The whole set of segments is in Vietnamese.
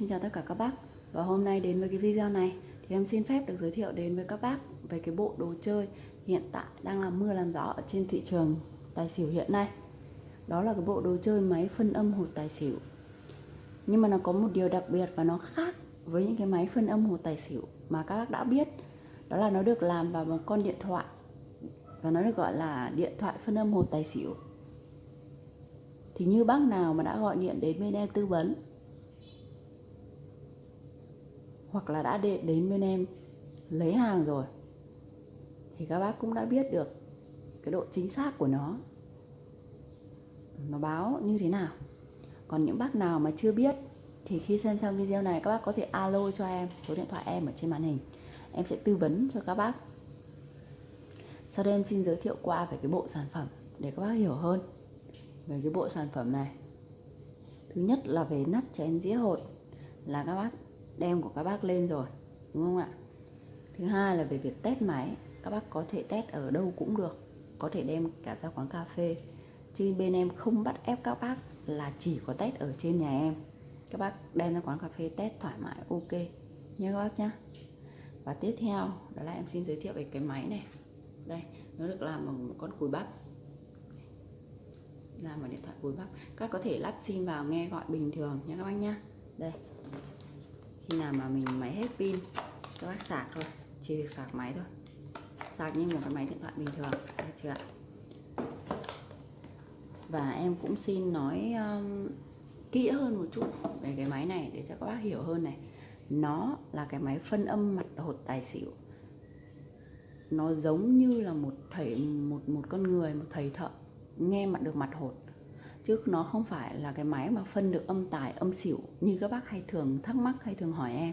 Xin chào tất cả các bác. Và hôm nay đến với cái video này Thì em xin phép được giới thiệu đến với các bác Về cái bộ đồ chơi hiện tại đang làm mưa làm gió ở trên thị trường tài xỉu hiện nay. Đó là cái bộ đồ chơi máy phân âm hột tài xỉu. Nhưng mà nó có một điều đặc biệt và nó khác với những cái máy phân âm hột tài xỉu Mà các bác đã biết. Đó là nó được làm vào một con điện thoại. Và nó được gọi là điện thoại phân âm hột tài xỉu. Thì như bác nào mà đã gọi điện đến bên em tư vấn hoặc là đã đến bên em, lấy hàng rồi, thì các bác cũng đã biết được cái độ chính xác của nó. Nó báo như thế nào? Còn những bác nào mà chưa biết, thì khi xem xong video này, các bác có thể alo cho em, số điện thoại em ở trên màn hình. Em sẽ tư vấn cho các bác. Sau đây em xin giới thiệu qua về cái bộ sản phẩm để các bác hiểu hơn về cái bộ sản phẩm này. Thứ nhất là về nắp chén dĩa hột là các bác đem của các bác lên rồi, đúng không ạ? Thứ hai là về việc test máy, các bác có thể test ở đâu cũng được, có thể đem cả ra quán cà phê. Chứ bên em không bắt ép các bác là chỉ có test ở trên nhà em. Các bác đem ra quán cà phê test thoải mái, ok. Nhé các bác nhá. Và tiếp theo, đó là em xin giới thiệu về cái máy này. Đây, nó được làm bằng một con cùi bắp. Làm bằng điện thoại cùi bắp. Các có thể lắp sim vào nghe gọi bình thường nhé các bác nhá. Đây khi nào mà mình máy hết pin các bác sạc thôi chỉ việc sạc máy thôi. Sạc như một cái máy điện thoại bình thường được chưa ạ? Và em cũng xin nói um, kỹ hơn một chút về cái máy này để cho các bác hiểu hơn này. Nó là cái máy phân âm mặt hột tài xỉu. Nó giống như là một thầy một một con người một thầy thợ nghe mặt được mặt hột chứ nó không phải là cái máy mà phân được âm tài, âm xỉu như các bác hay thường thắc mắc hay thường hỏi em.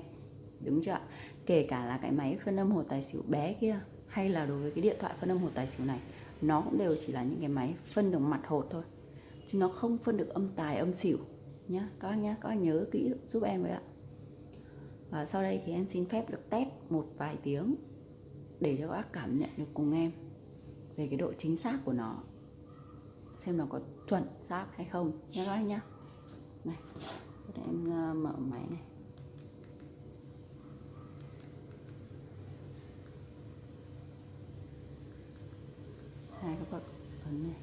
Đúng chưa kể cả là cái máy phân âm hồ tài xỉu bé kia, hay là đối với cái điện thoại phân âm hồ tài xỉu này, nó cũng đều chỉ là những cái máy phân được mặt hột thôi. Chứ nó không phân được âm tài, âm xỉu. Nhá, các bác nhá, các bác nhớ kỹ giúp em với ạ. Và sau đây thì em xin phép được test một vài tiếng để cho các bác cảm nhận được cùng em về cái độ chính xác của nó xem nó có chuẩn xác hay không. Nhé các anh nhá. Này, để em ờ, mở máy này. Hai các bậc ấn này.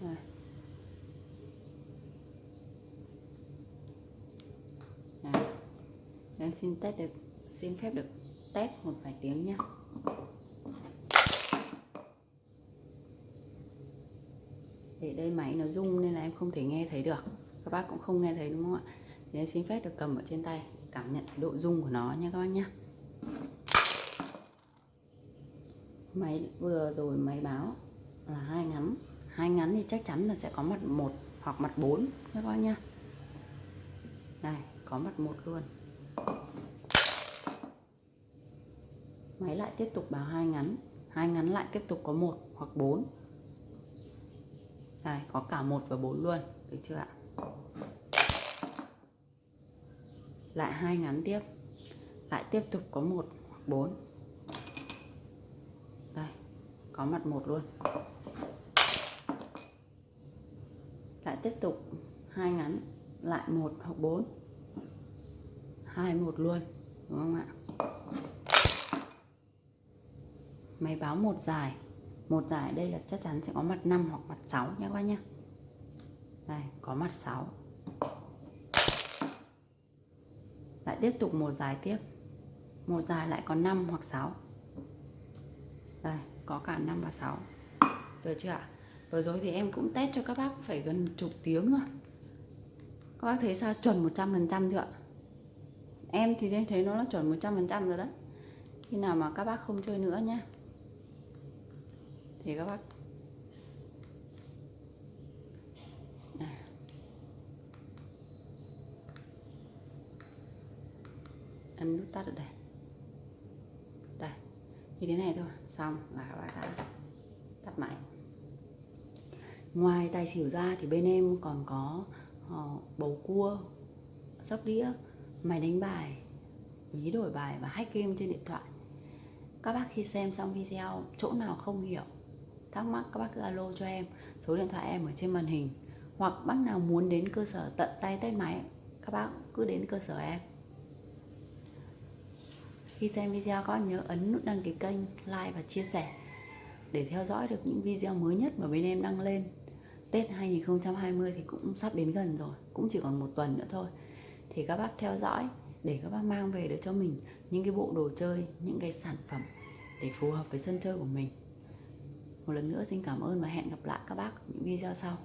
Rồi. Đấy. em xin test được, xin phép được test một vài tiếng nhé thì đây máy nó rung nên là em không thể nghe thấy được. Các bác cũng không nghe thấy, đúng không ạ? Thì em xin phép được cầm ở trên tay, cảm nhận độ rung của nó nha các bác nhé máy vừa rồi máy báo là hai ngắn. Hai ngắn thì chắc chắn là sẽ có mặt một hoặc mặt 4 nha các bác nhá. Đây, có mặt một luôn. Máy lại tiếp tục báo hai ngắn. Hai ngắn lại tiếp tục có một hoặc 4 đây, có cả một và bốn luôn. Được chưa ạ? Lại hai ngắn tiếp. Lại tiếp tục có một hoặc bốn. Đây, có mặt một luôn. Lại tiếp tục hai ngắn, lại một hoặc bốn. Hai một luôn, đúng không ạ? Máy báo một dài một giải đây là chắc chắn sẽ có mặt 5 hoặc mặt 6 nha các bác nhé đây, có mặt 6 lại tiếp tục một giải tiếp. Một giải lại có 5 hoặc 6 đây, có cả 5 và 6 được chưa ạ? Vừa rồi thì em cũng test cho các bác phải gần chục tiếng rồi. Các bác thấy sao? Chuẩn 100% chưa ạ? Em thì thấy nó là chuẩn 100% rồi đấy. Khi nào mà các bác không chơi nữa nhé thì các bác. Ấn nút tắt ở đây. Đây như thế này thôi. Xong là các bác đã tắt máy. Ngoài tài xỉu ra thì bên em còn có uh, bầu cua sóc đĩa máy đánh bài ví đổi bài và hack game trên điện thoại. Các bác khi xem xong video chỗ nào không hiểu thắc mắc, các bác cứ alo cho em. Số điện thoại em ở trên màn hình. Hoặc bác nào muốn đến cơ sở tận tay test máy, các bác cứ đến cơ sở em. Khi xem video, các bác nhớ ấn nút đăng ký kênh, like và chia sẻ để theo dõi được những video mới nhất mà bên em đăng lên. Tết 2020 thì cũng sắp đến gần rồi, cũng chỉ còn một tuần nữa thôi. Thì các bác theo dõi để các bác mang về được cho mình những cái bộ đồ chơi, những cái sản phẩm để phù hợp với sân chơi của mình một lần nữa xin cảm ơn và hẹn gặp lại các bác ở những video sau.